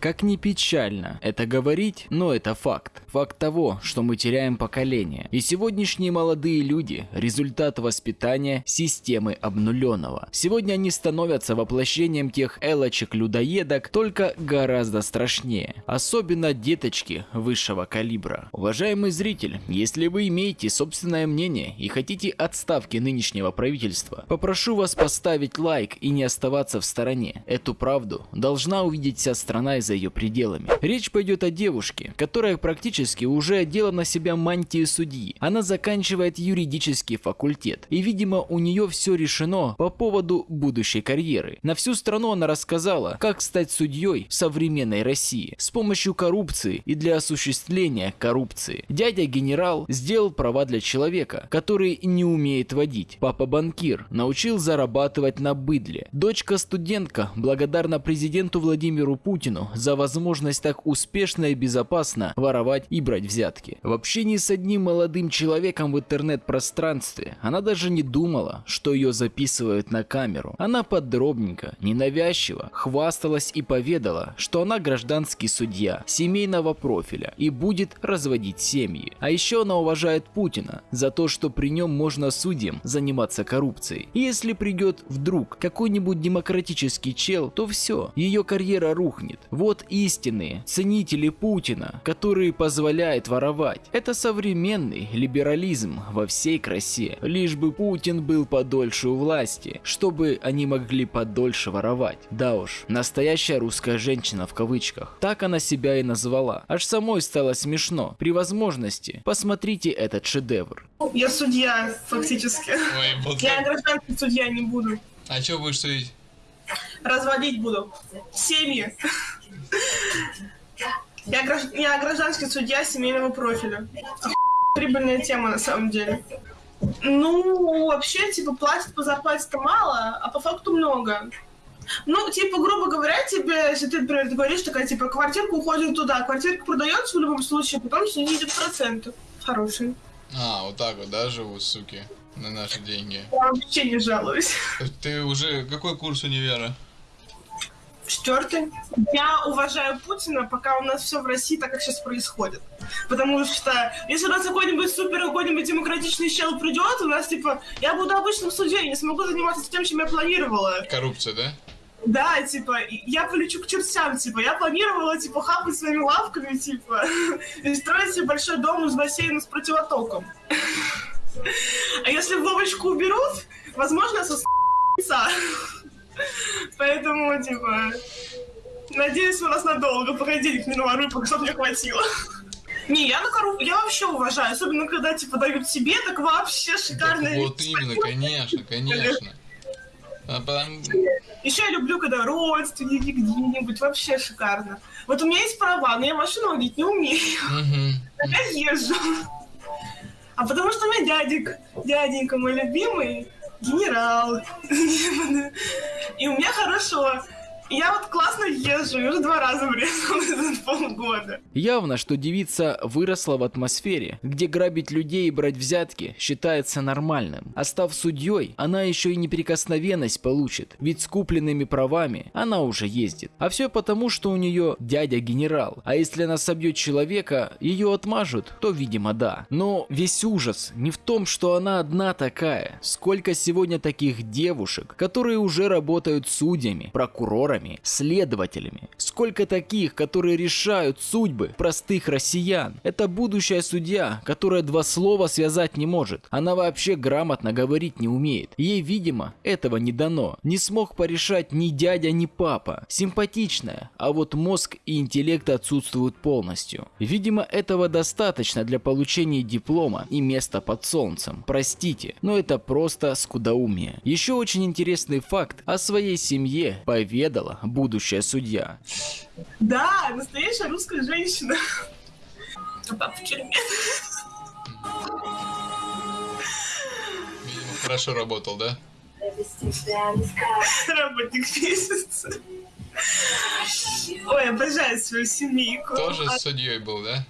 Как ни печально это говорить, но это факт. Факт того, что мы теряем поколение. И сегодняшние молодые люди – результат воспитания системы обнуленного. Сегодня они становятся воплощением тех элочек-людоедок, только гораздо страшнее. Особенно деточки высшего калибра. Уважаемый зритель, если вы имеете собственное мнение и хотите отставки нынешнего правительства, попрошу вас поставить лайк и не оставаться в стороне. Эту правду должна увидеть вся страна и за ее пределами. Речь пойдет о девушке, которая практически уже одела на себя мантию судьи. Она заканчивает юридический факультет. И видимо у нее все решено по поводу будущей карьеры. На всю страну она рассказала, как стать судьей в современной России с помощью коррупции и для осуществления коррупции. Дядя генерал сделал права для человека, который не умеет водить. Папа банкир научил зарабатывать на быдле. Дочка студентка благодарна президенту Владимиру Путину за возможность так успешно и безопасно воровать и брать взятки. В общении с одним молодым человеком в интернет-пространстве она даже не думала, что ее записывают на камеру. Она подробненько, ненавязчиво хвасталась и поведала, что она гражданский судья семейного профиля и будет разводить семьи. А еще она уважает Путина за то, что при нем можно судьям заниматься коррупцией. И если придет вдруг какой-нибудь демократический чел, то все, ее карьера рухнет. Вот истинные ценители Путина, которые позволяют воровать. Это современный либерализм во всей красе. Лишь бы Путин был подольше у власти, чтобы они могли подольше воровать. Да уж, настоящая русская женщина в кавычках. Так она себя и назвала. Аж самой стало смешно. При возможности посмотрите этот шедевр. Я судья, фактически. Ой, вот Я гражданский судья не буду. А что будешь судить? Разводить буду. Семьи. Я, гражд- я гражданский судья семейного профиля. Прибыльная тема на самом деле. Ну, вообще, типа, платят по зарплате-то мало, а по факту много. Ну, типа, грубо говоря, тебе, если ты, например, говоришь, такая, типа, квартирка уходит туда, квартирка продается в любом случае, потом с нее идет проценты. Хорошие. А, вот так вот, да, живут, суки, на наши деньги. Я вообще не жалуюсь. Ты уже, какой курс универа? Четвертый. Я уважаю Путина, пока у нас все в России так, как сейчас происходит. Потому что если у нас какой-нибудь супер какой-нибудь демократичный чел придет, у нас типа я буду обычным судьей, не смогу заниматься тем, чем я планировала. Коррупция, да? Да, типа, я полечу к чертям, типа, я планировала, типа, хапать своими лавками, типа, и строить себе большой дом из бассейна с противотоком. А если Вовочку уберут, возможно, со Поэтому, типа, надеюсь, у нас надолго, пока денег не наворую, пока чтобы мне хватило. Не, я на коррупцию, я вообще уважаю, особенно когда, типа, дают себе, так вообще шикарно. Вот именно, конечно, конечно. А потом- Еще я люблю, когда родственники где-нибудь, вообще шикарно. Вот у меня есть права, но я машину водить не умею. Я езжу. А потому что у меня дядик, дяденька мой любимый, генерал. И у меня хорошо. Я вот классно езжу, и уже два раза врезалась за полгода. Явно, что девица выросла в атмосфере, где грабить людей и брать взятки считается нормальным. А став судьей, она еще и неприкосновенность получит, ведь с купленными правами она уже ездит. А все потому, что у нее дядя генерал. А если она собьет человека, ее отмажут, то видимо да. Но весь ужас не в том, что она одна такая. Сколько сегодня таких девушек, которые уже работают судьями, прокурорами, следователями. Сколько таких, которые решают судьбы простых россиян. Это будущая судья, которая два слова связать не может. Она вообще грамотно говорить не умеет. Ей, видимо, этого не дано. Не смог порешать ни дядя, ни папа. Симпатичная, а вот мозг и интеллект отсутствуют полностью. Видимо, этого достаточно для получения диплома и места под солнцем. Простите, но это просто скудоумие. Еще очень интересный факт о своей семье поведала будущая судья. Да, настоящая русская женщина. А папа в тюрьме. Видимо, хорошо работал, да? Работник месяца. Ой, обожаю свою семейку. Тоже А- судьей был, да?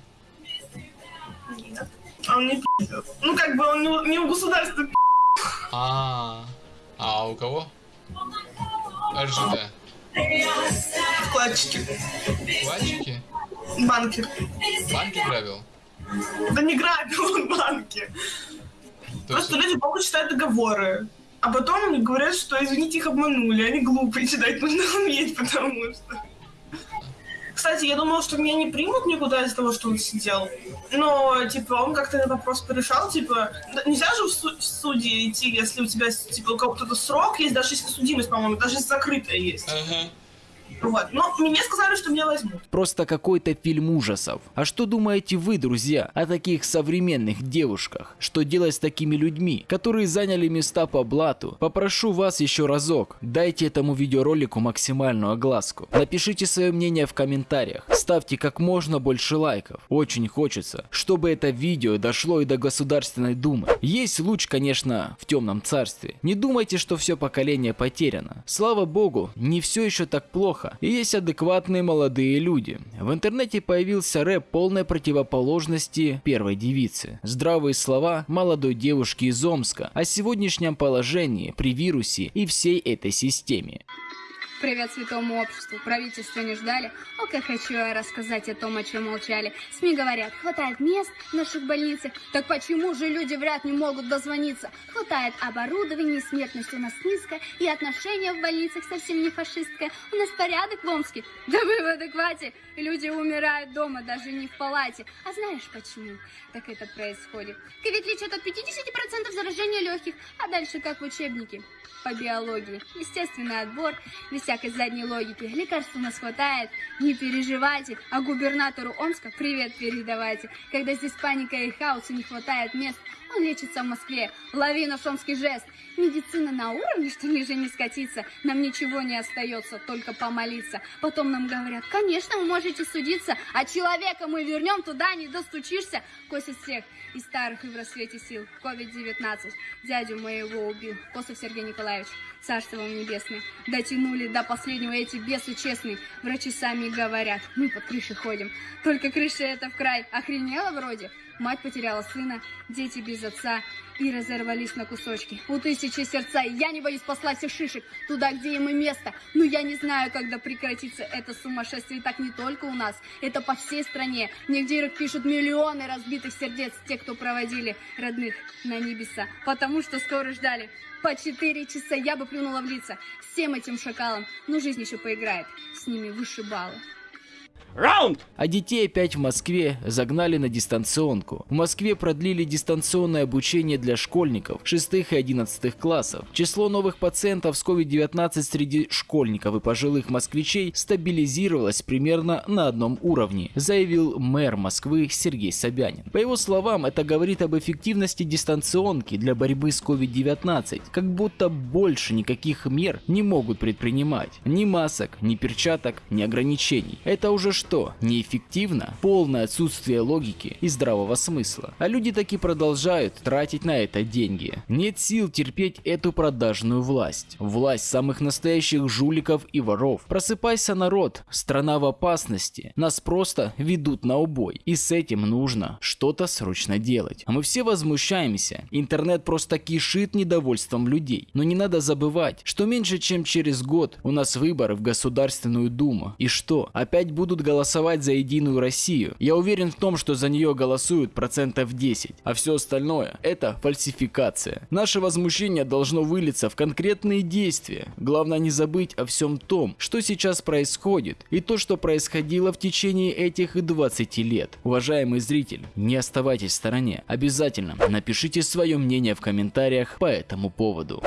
Нет. А он не пи***ет. Ну, как бы он не, у- не у государства пи***. А, а у кого? РЖД. Вкладчики. Вкладчики? Банки. Банки грабил? Да не грабил он банки. То есть, Просто люди плохо читают договоры. А потом они говорят, что, извините, их обманули. Они глупые, читать нужно уметь, потому что... Кстати, я думала, что меня не примут никуда из-за того, что он сидел. Но, типа, он как-то этот вопрос порешал, типа... Нельзя же в, су- в суде идти, если у тебя, типа, у кого-то срок есть, даже если судимость, по-моему, даже если закрытая есть. Ага. Вот. Но мне сказали, что меня возьмут. Просто какой-то фильм ужасов. А что думаете вы, друзья, о таких современных девушках? Что делать с такими людьми, которые заняли места по блату? Попрошу вас еще разок, дайте этому видеоролику максимальную огласку. Напишите свое мнение в комментариях. Ставьте как можно больше лайков. Очень хочется, чтобы это видео дошло и до Государственной Думы. Есть луч, конечно, в темном царстве. Не думайте, что все поколение потеряно. Слава богу, не все еще так плохо. И есть адекватные молодые люди. В интернете появился рэп полной противоположности первой девицы. Здравые слова молодой девушки из Омска о сегодняшнем положении при вирусе и всей этой системе. Привет святому обществу. Правительство не ждали. О, как хочу я рассказать о том, о чем молчали. СМИ говорят, хватает мест в наших больницах. Так почему же люди вряд не могут дозвониться? Хватает оборудования, смертность у нас низкая, и отношения в больницах совсем не фашистское. У нас порядок в Омске. Да вы в адеквате. Люди умирают дома, даже не в палате. А знаешь почему так это происходит? Ковид лечат от 50% заражения легких, а дальше как в учебнике по биологии. Естественный отбор, без всякой задней логики. Лекарств у нас хватает, не переживайте. А губернатору Омска привет передавайте. Когда здесь паника и хаос и не хватает мест, он лечится в Москве. Лови наш омский жест. Медицина на уровне, что ниже не скатиться. Нам ничего не остается, только помолиться. Потом нам говорят, конечно, вы можете судиться, а человека мы вернем туда, не достучишься. Косит всех и старых, и в рассвете сил. COVID-19 дядю моего убил. Косов Сергей Николаевич, царство вам небесное. Дотянули до последнего эти бесы честные. Врачи сами говорят, мы под крышей ходим. Только крыша это в край. Охренела вроде? Мать потеряла сына, дети без отца и разорвались на кусочки. У тысячи сердца, я не боюсь послать всех шишек туда, где им и место. Но я не знаю, когда прекратится это сумасшествие. И так не только у нас, это по всей стране. Мне в пишут миллионы разбитых сердец, те, кто проводили родных на небеса. Потому что скоро ждали. По четыре часа я бы плюнула в лица всем этим шакалам. Но жизнь еще поиграет, с ними выше балла. А детей опять в Москве загнали на дистанционку. В Москве продлили дистанционное обучение для школьников 6 и 11 классов. Число новых пациентов с COVID-19 среди школьников и пожилых москвичей стабилизировалось примерно на одном уровне, заявил мэр Москвы Сергей Собянин. По его словам, это говорит об эффективности дистанционки для борьбы с COVID-19, как будто больше никаких мер не могут предпринимать. Ни масок, ни перчаток, ни ограничений. Это уже что, неэффективно? Полное отсутствие логики и здравого смысла. А люди таки продолжают тратить на это деньги. Нет сил терпеть эту продажную власть. Власть самых настоящих жуликов и воров. Просыпайся, народ. Страна в опасности. Нас просто ведут на убой. И с этим нужно что-то срочно делать. Мы все возмущаемся. Интернет просто кишит недовольством людей. Но не надо забывать, что меньше чем через год у нас выборы в Государственную Думу. И что? Опять будут голосовать за Единую Россию. Я уверен в том, что за нее голосуют процентов 10, а все остальное это фальсификация. Наше возмущение должно вылиться в конкретные действия. Главное не забыть о всем том, что сейчас происходит и то, что происходило в течение этих 20 лет. Уважаемый зритель, не оставайтесь в стороне. Обязательно напишите свое мнение в комментариях по этому поводу.